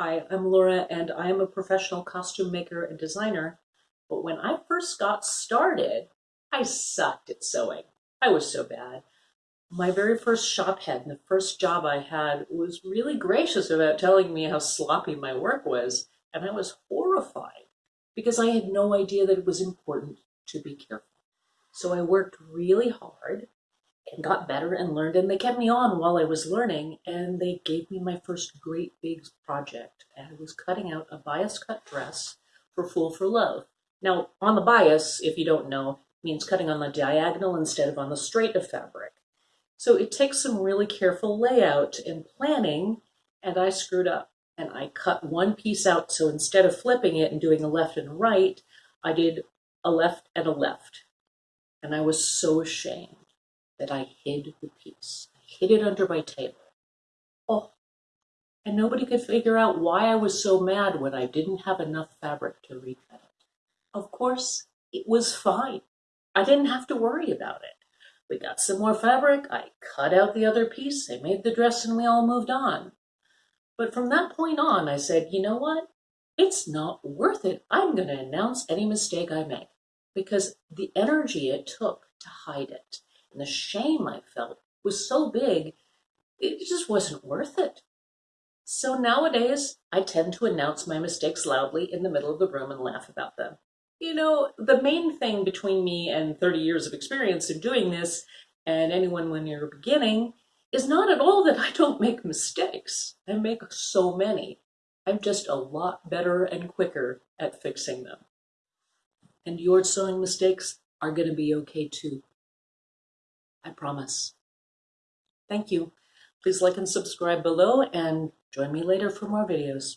Hi, I'm Laura and I am a professional costume maker and designer. But when I first got started, I sucked at sewing. I was so bad. My very first shop head and the first job I had was really gracious about telling me how sloppy my work was, and I was horrified because I had no idea that it was important to be careful. So I worked really hard and got better and learned, and they kept me on while I was learning, and they gave me my first great big project. And I was cutting out a bias cut dress for Fool for Love. Now, on the bias, if you don't know, means cutting on the diagonal instead of on the straight of fabric. So it takes some really careful layout and planning, and I screwed up. And I cut one piece out, so instead of flipping it and doing a left and right, I did a left and a left. And I was so ashamed that I hid the piece. I hid it under my table. Oh, and nobody could figure out why I was so mad when I didn't have enough fabric to recut it. Of course, it was fine. I didn't have to worry about it. We got some more fabric, I cut out the other piece, I made the dress, and we all moved on. But from that point on, I said, you know what? It's not worth it. I'm going to announce any mistake I make because the energy it took to hide it and the shame I felt was so big, it just wasn't worth it. So nowadays, I tend to announce my mistakes loudly in the middle of the room and laugh about them. You know, the main thing between me and 30 years of experience in doing this, and anyone when you're beginning, is not at all that I don't make mistakes. I make so many. I'm just a lot better and quicker at fixing them. And your sewing mistakes are going to be okay too. I promise. Thank you. Please like and subscribe below and join me later for more videos.